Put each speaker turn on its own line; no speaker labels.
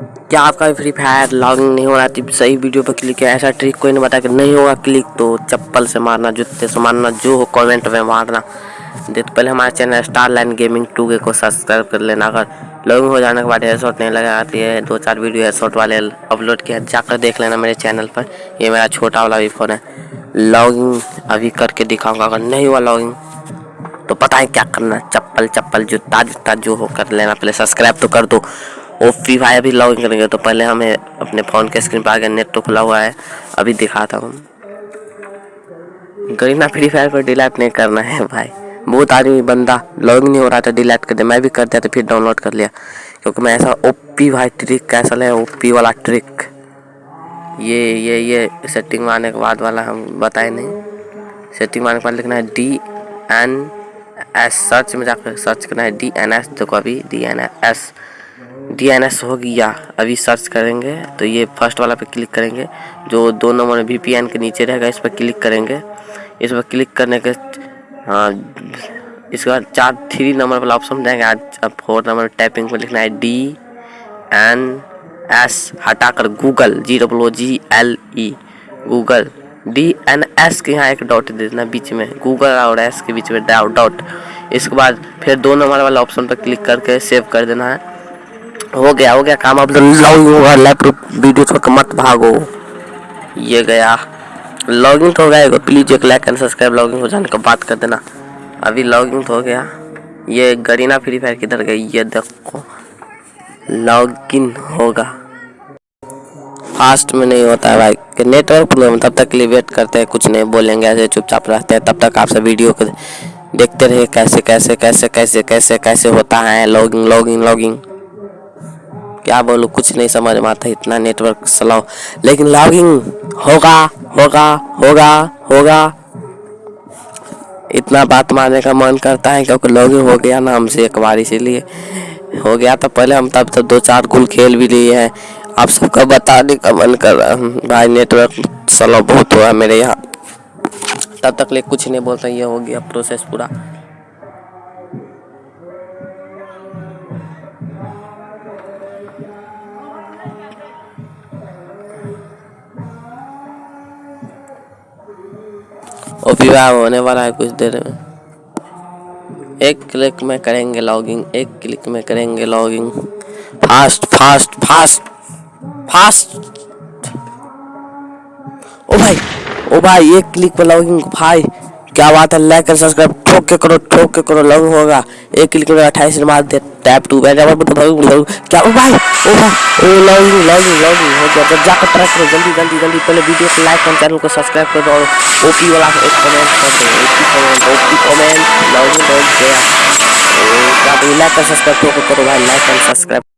क्या आपका free fire logging नहीं हो रहा है सही वीडियो पर क्लिक किया ऐसा ट्रिक कोई नहीं बता कि नहीं होगा क्लिक तो चप्पल से मारना, जूते से मारना, जो हो कमेंट में मारना। दे तो पहले हमारे channel Star Line Gaming two के को सब्सक्राइब कर लेना। अगर लॉगिंग हो जाने के बाद शॉट नहीं लगा आती है दो चार वीडियो शॉट वाले अपलोड किया, जाकर देख लेना मेरे चैनल पर। ये मेरा छोटा वाला भी फ़ोन है। लॉगिंग अभी करके दिखाऊँगा, अगर नहीं हुआ लॉगिंग तो पता है क्या करना चप्पल चप्पल, जूता जूता, जो हो कर लेना। पहले सब्सक्राइब तो कर दो। वो फ्री फायर भी लॉगिन करेंगे तो पहले हमें अपने फ़ोन के स्क्रीन पर आगे नेट तो खुला हुआ है, अभी दिखाता हूँ। गरीना फ्री फायर पर डिलीट नहीं करना है भाई। बहुत आदमी बंदा लॉगिन नहीं हो रहा था डिलीट कर दिया मैं भी कर दिया तो फिर डाउनलोड कर लिया। क्योंकि मैं ऐसा ओपी भाई ट्रिक कैसा है ओपी वाला ट्रिक ये ये ये सेटिंग मारने के बाद वाला हम बताए नहीं। सेटिंग मारने के बाद लिखना है डी एन एस सर्च में जाकर सर्च करना है डी एन एस देखो अभी D N S D N S हो गया अभी सर्च करेंगे तो ये फ़र्स्ट वाला पे क्लिक करेंगे, जो दो नंबर वी पी एन के नीचे रहेगा, इस पर क्लिक करेंगे। इस पर क्लिक करने के हाँ इसके बाद चार, थ्री नंबर वाला ऑप्शन देंगे आज अब फोर नंबर टाइपिंग पर लिखना है डी एन एस हटाकर Google G double O G L E Google D N S के यहाँ एक डॉट दे देना बीच में गूगल और एस के बीच में डॉट इसके बाद फिर दो नंबर वाला ऑप्शन पर क्लिक करके सेव कर देना है। हो गया हो गया काम। अब लॉग होगा लैपटॉप वीडियो छोड़ मत भागो। ये गया। लॉगिंग तो हो गया प्लीज़ एक लाइक एंड सब्सक्राइब लॉगिंग हो जाने का बात कर देना। अभी लॉगिंग तो हो गया। ये गरीना फ्री फायर किधर गई? ये देखो। लॉगिन होगा। फास्ट में नहीं होता है भाई। नेटवर्क प्रॉब्लम तब तक के लिए वेट करते हैं, कुछ नहीं बोलेंगे, ऐसे चुपचाप रहते हैं। तब तक आपसे वीडियो को देखते रहे कैसे कैसे कैसे कैसे कैसे कैसे होता है। लॉगिंग लॉगिंग लॉगिंग क्या बोलूँ, कुछ नहीं समझ में आता, इतना नेटवर्क स्लो लेकिन लॉगिंग होगा होगा होगा होगा। इतना बात मानने का मन करता है, क्योंकि लॉगिंग हो गया ना हमसे एक बार, इसीलिए हो गया तो पहले। हम तब तक दो चार गुल खेल भी लिए हैं। आप सबका बताने का मन कर रहा भाई नेटवर्क स्लो बहुत हुआ मेरे यहाँ। तब तक ले कुछ नहीं बोलता, ये हो गया प्रोसेस पूरा। और विवाह होने वाला है कुछ देर में। एक क्लिक में करेंगे लॉगिंग, एक क्लिक में करेंगे logging. Fast fast fast fast. ओ भाई ओ भाई, एक क्लिक पर लॉगिंग। भाई, क्या बात है, लाइक सब्सक्राइब। के करो ठोक के करो लव होगा, एक क्लिक में अट्ठाईस मार दे टैप टू बैठ क्या? ओ भाई ओ भाई, ओ लव लव लव हो गया। जब जाकर ट्रैक करो, जल्दी जल्दी जल्दी, पहले वीडियो को लाइक और चैनल को सब्सक्राइब कर दो और ओपी वाला एक कमेंट कर दो OP comment OP comment love you love गया क्या लाइक और सब्सक्राइब करो भाई लाइक और सब्सक्राइब